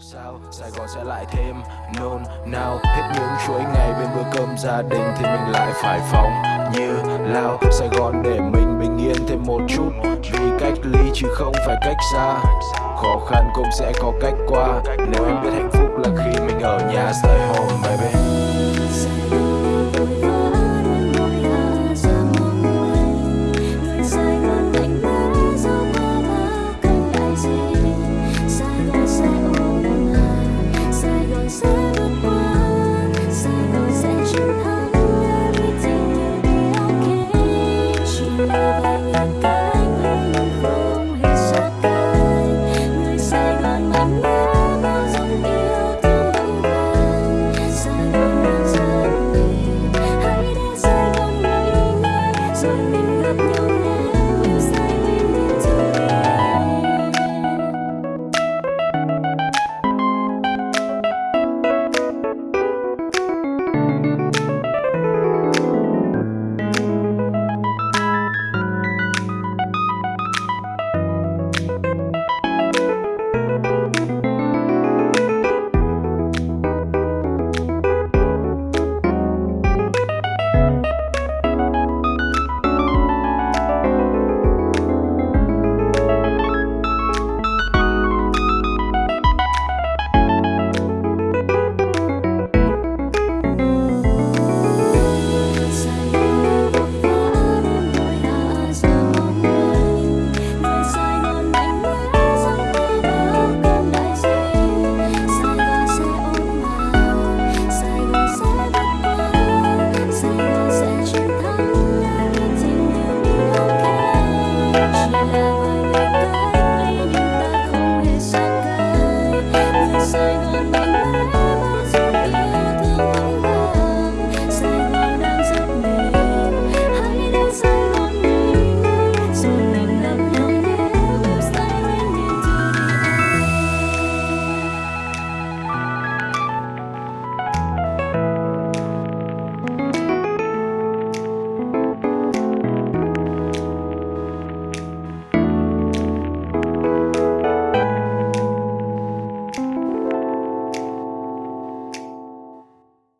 Sao? Sài Gòn sẽ lại thêm nôn nao. Hết những chuỗi ngày bên bữa cơm gia đình Thì mình lại phải phóng như lao. Sài Gòn để mình bình yên thêm một chút. Vì cách ly chứ không phải cách xa. Khó khăn cũng sẽ có cách qua. Nếu em biết hạnh phúc là khi mình ở nhà, Stay home baby Sunday.